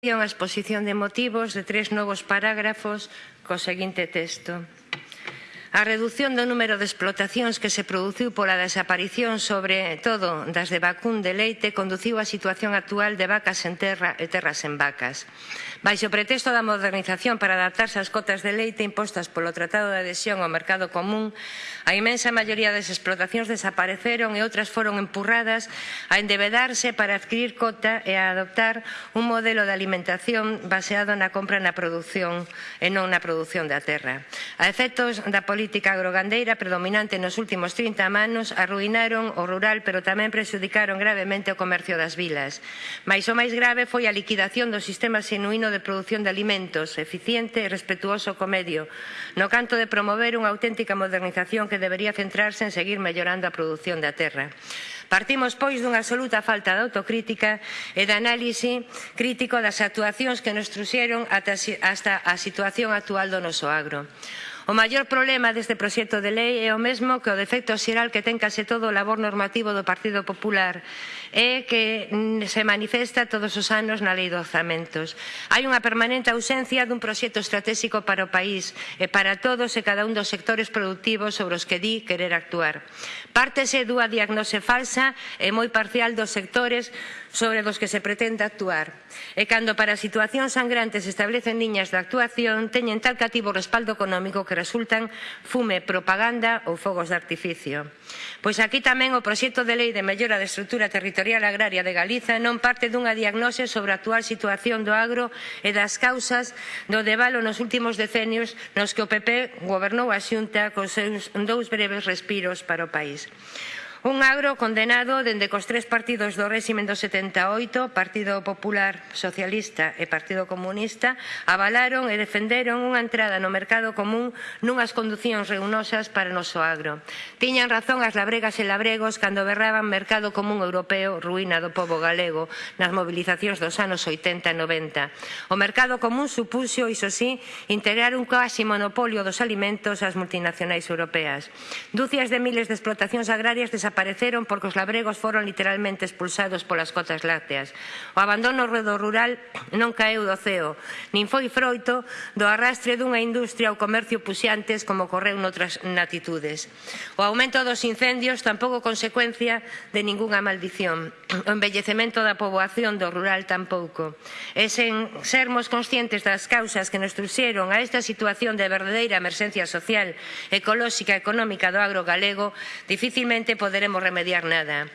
É unha exposición de motivos de tres novos parágrafos co seguinte texto. A reducción do número de explotacións que se produciu pola desaparición sobre todo das de vacún de leite conduciu á situación actual de vacas en terra e terras en vacas. Baixo o pretexto da modernización para adaptarse ás cotas de leite impostas polo Tratado de Adhesión ao Mercado Común, a imensa maioría das explotacións desapareceron e outras foron empurradas a endebedarse para adquirir cota e a adoptar un modelo de alimentación baseado na compra na produción e non na produción da terra. A efectos da política agrogandeira predominante nos últimos 30 manos arruinaron o rural pero tamén prexudicaron gravemente o comercio das vilas. Mais o máis grave foi a liquidación do sistema sinuíno de produción de alimentos eficiente e respetuoso co medio, no canto de promover unha auténtica modernización que debería centrarse en seguir mellorando a produción da terra. Partimos, pois, dunha absoluta falta de autocrítica e de análise crítico das actuacións que nos truxeron hasta a situación actual do noso agro. O maior problema deste proxecto de lei é o mesmo que o defecto xeral que ten case todo o labor normativo do Partido Popular e que mm, se manifesta todos os anos na Lei de Orzamentos. Hai unha permanente ausencia dun proxecto estratégico para o país e para todos e cada un dos sectores productivos sobre os que di querer actuar. Pártese dúa diagnose falsa e moi parcial dos sectores sobre os que se pretende actuar. E cando para situacións sangrantes establecen liñas de actuación, teñen tal cativo respaldo económico que resultan fume, propaganda ou fogos de artificio. Pois aquí tamén o proxecto de lei de mellora da estrutura territorial Sectorial Agraria de Galiza non parte dunha diagnose sobre a actual situación do agro e das causas do devalo nos últimos decenios nos que o PP gobernou a xunta cos seus dous breves respiros para o país. Un agro condenado dende cos tres partidos do réximen do 78, Partido Popular Socialista e Partido Comunista, avalaron e defenderon unha entrada no mercado común nunhas conducións reunosas para o noso agro. Tiñan razón as labregas e labregos cando berraban mercado común europeo ruína do povo galego nas mobilizacións dos anos 80 e 90. O mercado común supuxo, iso sí, integrar un quasi monopolio dos alimentos ás multinacionais europeas. Dúcias de miles de explotacións agrarias desapareceron desapareceron porque os labregos foron literalmente expulsados polas cotas lácteas. O abandono do rural non caeu do ceo, nin foi froito do arrastre dunha industria ou comercio puxantes como ocorreu noutras natitudes. O aumento dos incendios tampouco consecuencia de ningunha maldición. O envellecemento da poboación do rural tampouco. E sen sermos conscientes das causas que nos truxeron a esta situación de verdadeira emerxencia social, ecolóxica e económica do agro galego, dificilmente poder poderemos remediar nada.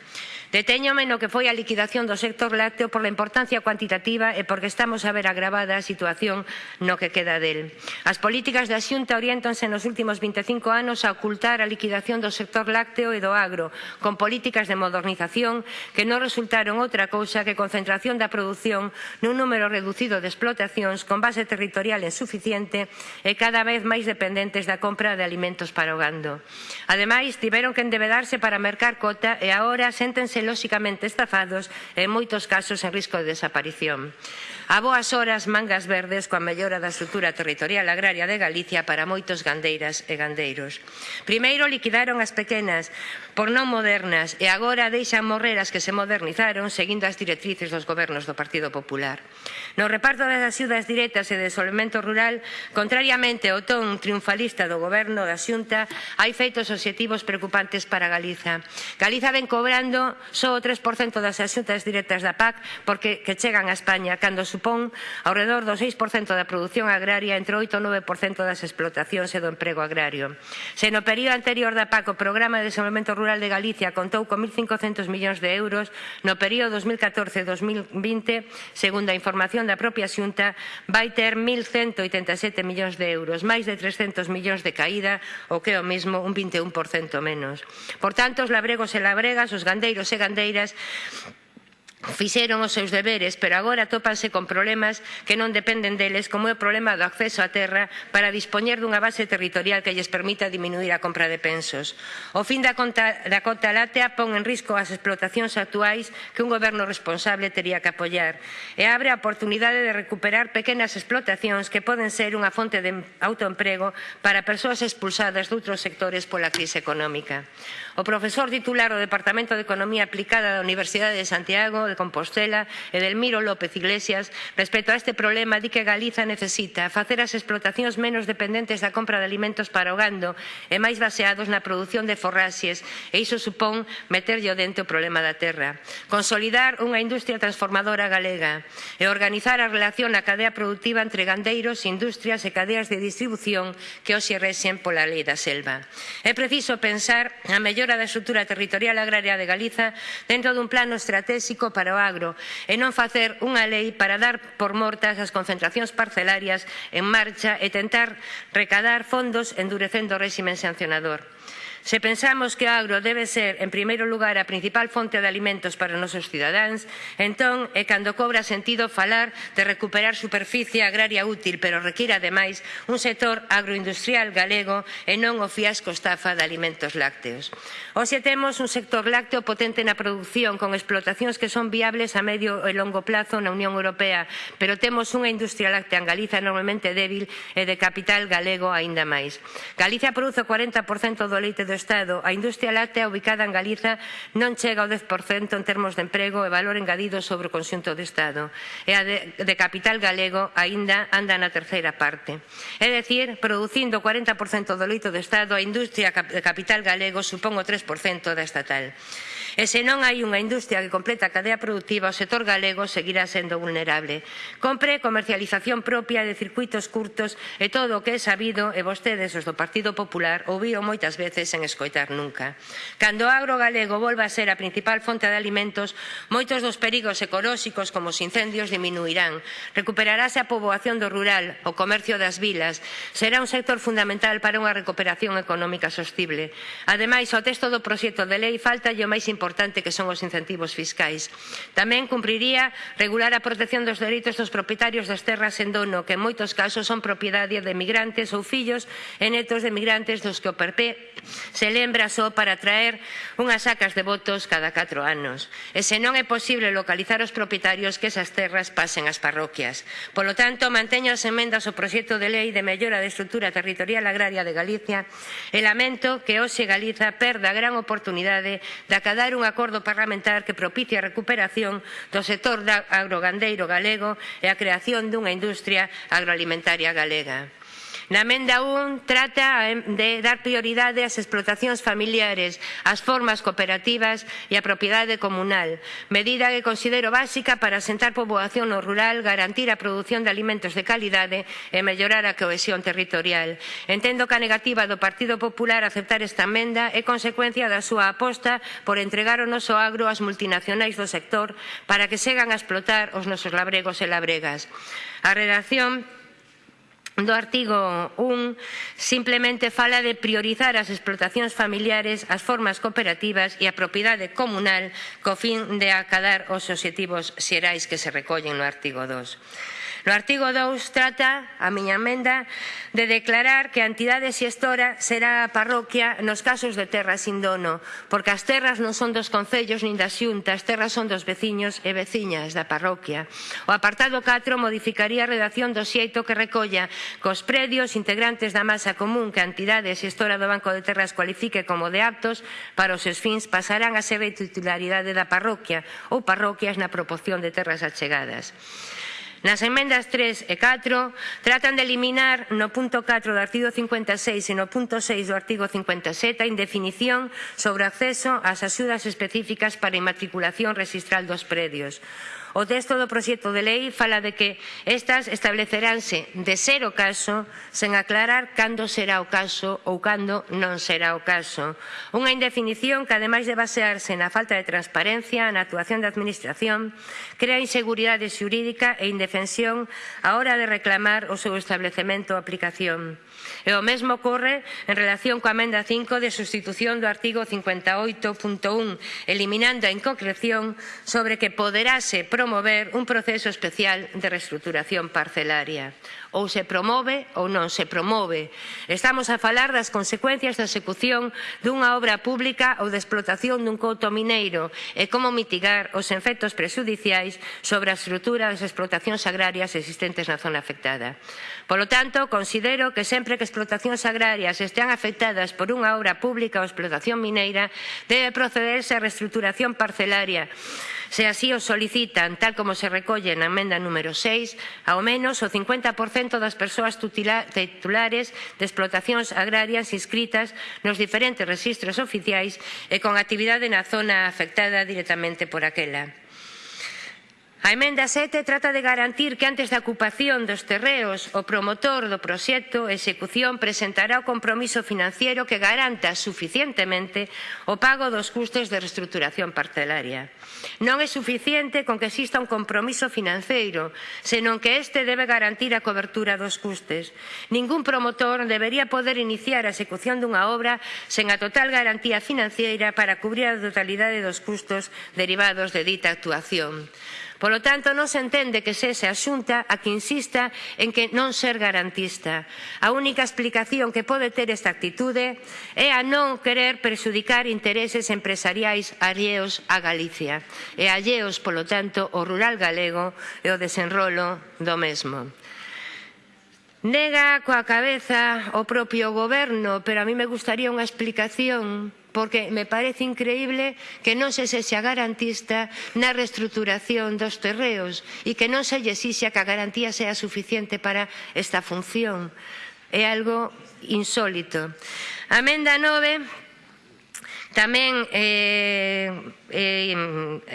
Detéñome no que foi a liquidación do sector lácteo por la importancia cuantitativa e porque estamos a ver agravada a situación no que queda del. As políticas da Xunta orientanse nos últimos 25 anos a ocultar a liquidación do sector lácteo e do agro, con políticas de modernización que non resultaron outra cousa que concentración da produción nun número reducido de explotacións con base territorial insuficiente e cada vez máis dependentes da compra de alimentos para o gando. Ademais, tiveron que endebedarse para mercar cota e agora séntense lóxicamente estafados e en moitos casos en risco de desaparición. A boas horas, mangas verdes coa mellora da estrutura territorial agraria de Galicia para moitos gandeiras e gandeiros. Primeiro liquidaron as pequenas por non modernas e agora deixan morrer as que se modernizaron seguindo as directrices dos gobernos do Partido Popular. No reparto das axudas directas e de solvento rural, contrariamente ao ton triunfalista do goberno da Xunta, hai feitos obxectivos preocupantes para Galiza. Galiza ven cobrando só o 3% das axudas directas da PAC porque que chegan a España cando supón alrededor do 6% da produción agraria entre 8 e 9% das explotacións e do emprego agrario. Se no período anterior da PAC o Programa de Desenvolvemento Rural de Galicia contou con 1.500 millóns de euros, no período 2014-2020, segundo a información da propia Xunta, vai ter 1.187 millóns de euros, máis de 300 millóns de caída, o que é o mesmo un 21% menos. Por tanto, os labregos e labregas, os gandeiros e gandeiras fixeron os seus deberes, pero agora topanse con problemas que non dependen deles, como é o problema do acceso á terra para dispoñer dunha base territorial que lles permita diminuir a compra de pensos. O fin da conta, da cota látea pon en risco as explotacións actuais que un goberno responsable tería que apoiar e abre a oportunidade de recuperar pequenas explotacións que poden ser unha fonte de autoemprego para persoas expulsadas de outros sectores pola crise económica. O profesor titular do Departamento de Economía Aplicada da Universidade de Santiago de Compostela, Edelmiro López Iglesias, respecto a este problema di que Galiza necesita facer as explotacións menos dependentes da compra de alimentos para o gando e máis baseados na produción de forraxes e iso supón meterlle o dente o problema da terra. Consolidar unha industria transformadora galega e organizar a relación na cadea productiva entre gandeiros, industrias e cadeas de distribución que hoxe rexen pola lei da selva. É preciso pensar a mellor mellora da estrutura territorial agraria de Galiza dentro dun plano estratégico para o agro e non facer unha lei para dar por mortas as concentracións parcelarias en marcha e tentar recadar fondos endurecendo o réximen sancionador. Se pensamos que o agro debe ser, en primeiro lugar, a principal fonte de alimentos para os nosos cidadáns, entón é cando cobra sentido falar de recuperar superficie agraria útil, pero requira, ademais un sector agroindustrial galego e non o fiasco estafa de alimentos lácteos. Hoxe temos un sector lácteo potente na produción, con explotacións que son viables a medio e longo plazo na Unión Europea, pero temos unha industria láctea en Galiza normalmente débil e de capital galego aínda máis. Galicia produce o 40% do leite do Estado, a industria láctea ubicada en Galiza non chega ao 10% en termos de emprego e valor engadido sobre o conxunto do Estado. E a de, de capital galego aínda anda na terceira parte. É dicir, producindo o 40% do leito do Estado, a industria de capital galego supón o 3% da estatal. E se non hai unha industria que completa a cadea productiva, o sector galego seguirá sendo vulnerable. Compre comercialización propia de circuitos curtos e todo o que é sabido e vostedes os do Partido Popular ouvío moitas veces sen escoitar nunca. Cando o agro galego volva a ser a principal fonte de alimentos, moitos dos perigos ecolóxicos como os incendios diminuirán. Recuperarase a poboación do rural, o comercio das vilas. Será un sector fundamental para unha recuperación económica sostible. Ademais, o texto do proxecto de lei falta o máis importante importante que son os incentivos fiscais. Tamén cumpriría regular a protección dos dereitos dos propietarios das terras en dono, que en moitos casos son propiedade de migrantes ou fillos e netos de migrantes dos que o PP se lembra só para traer unhas sacas de votos cada 4 anos. E se non é posible localizar os propietarios que esas terras pasen ás parroquias. Polo tanto, manteño as emendas ao proxecto de lei de mellora da estrutura territorial agraria de Galicia e lamento que hoxe Galiza perda a gran oportunidade de acadar un acordo parlamentar que propicie a recuperación do sector agrogandeiro galego e a creación dunha industria agroalimentaria galega. Na emenda 1 trata de dar prioridade ás explotacións familiares, ás formas cooperativas e á propiedade comunal, medida que considero básica para asentar poboación no rural, garantir a produción de alimentos de calidade e mellorar a cohesión territorial. Entendo que a negativa do Partido Popular a aceptar esta emenda é consecuencia da súa aposta por entregar o noso agro ás multinacionais do sector para que segan a explotar os nosos labregos e labregas. A redacción do artigo 1 simplemente fala de priorizar as explotacións familiares, as formas cooperativas e a propiedade comunal co fin de acadar os obxectivos xerais que se recollen no artigo 2. No artigo 2 trata a miña emenda de declarar que a entidade xestora será a parroquia nos casos de terras sin dono, porque as terras non son dos concellos nin das xuntas, terras son dos veciños e veciñas da parroquia. O apartado 4 modificaría a redacción do xeito que recolla cos predios integrantes da masa común que a entidade xestora do Banco de Terras cualifique como de aptos para os seus fins pasarán a ser de titularidade da parroquia ou parroquias na proporción de terras achegadas. Nas emendas 3 e 4 tratan de eliminar no punto 4 do artigo 56 e no punto 6 do artigo 57 a indefinición sobre o acceso ás axudas específicas para a inmatriculación registral dos predios. O texto do proxecto de lei fala de que estas estableceránse de ser o caso sen aclarar cando será o caso ou cando non será o caso. Unha indefinición que, ademais de basearse na falta de transparencia, na actuación da Administración, crea inseguridade xurídica e indefensión á hora de reclamar o seu establecemento ou aplicación. E o mesmo ocorre en relación coa amenda 5 de sustitución do artigo 58.1, eliminando a inconcreción sobre que poderase promover un proceso especial de reestruturación parcelaria. Ou se promove ou non se promove. Estamos a falar das consecuencias da execución dunha obra pública ou da explotación dun couto mineiro e como mitigar os efectos prejudiciais sobre a estrutura das explotacións agrarias existentes na zona afectada. Polo tanto, considero que sempre que explotacións agrarias estean afectadas por unha obra pública ou explotación mineira, debe procederse a reestruturación parcelaria Se así o solicitan, tal como se recolle na emenda número 6, ao menos o 50% das persoas titulares de explotacións agrarias inscritas nos diferentes registros oficiais e con actividade na zona afectada directamente por aquela. A emenda 7 trata de garantir que antes da ocupación dos terreos o promotor do proxecto execución presentará o compromiso financiero que garanta suficientemente o pago dos custos de reestruturación parcelaria. Non é suficiente con que exista un compromiso financeiro, senón que este debe garantir a cobertura dos custes. Ningún promotor debería poder iniciar a execución dunha obra sen a total garantía financeira para cubrir a totalidade dos custos derivados de dita actuación. Polo tanto, non se entende que sexa a Xunta a que insista en que non ser garantista. A única explicación que pode ter esta actitude é a non querer perxudicar intereses empresariais alleos a Galicia e alleos, polo tanto, o rural galego e o desenrolo do mesmo. Nega coa cabeza o propio goberno, pero a mí me gustaría unha explicación porque me parece increíble que non se sexa garantista na reestruturación dos terreos e que non se exixa que a garantía sea suficiente para esta función. É algo insólito. Amenda 9 Tamén eh, eh,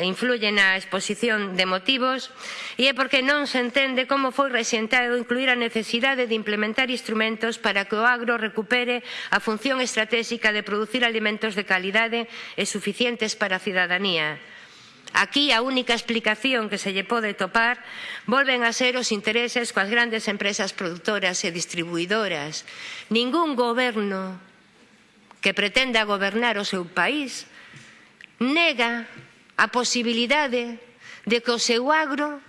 influye na exposición de motivos e é porque non se entende como foi resentado incluir a necesidade de implementar instrumentos para que o agro recupere a función estratégica de producir alimentos de calidade e suficientes para a cidadanía. Aquí a única explicación que se lle pode topar volven a ser os intereses coas grandes empresas produtoras e distribuidoras. Ningún goberno que pretenda gobernar o seu país nega a posibilidade de que o seu agro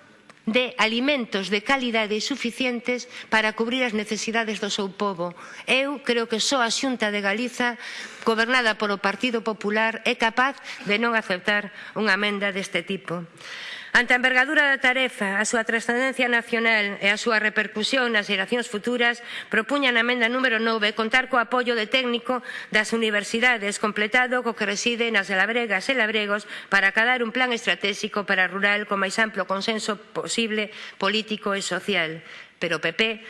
de alimentos de calidade suficientes para cubrir as necesidades do seu povo. Eu creo que só a Xunta de Galiza, gobernada polo Partido Popular, é capaz de non aceptar unha amenda deste tipo. Ante a envergadura da tarefa, a súa trascendencia nacional e a súa repercusión nas xeracións futuras, propuña na emenda número 9 contar co apoio de técnico das universidades completado co que reside nas labregas e labregos para acadar un plan estratégico para rural con máis amplo consenso posible político e social. Pero o PP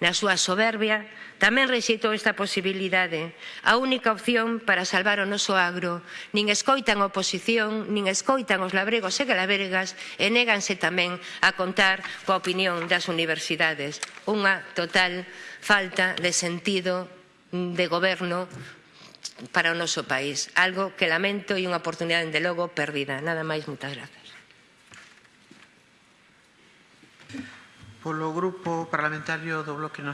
Na súa soberbia, tamén rexeitou esta posibilidade, a única opción para salvar o noso agro. Nin escoitan a oposición, nin escoitan os labregos e galavergas e néganse tamén a contar coa opinión das universidades. Unha total falta de sentido de goberno para o noso país. Algo que lamento e unha oportunidade, de logo, perdida. Nada máis, moitas grazas. Polo Grupo Parlamentario do Bloque Nacional.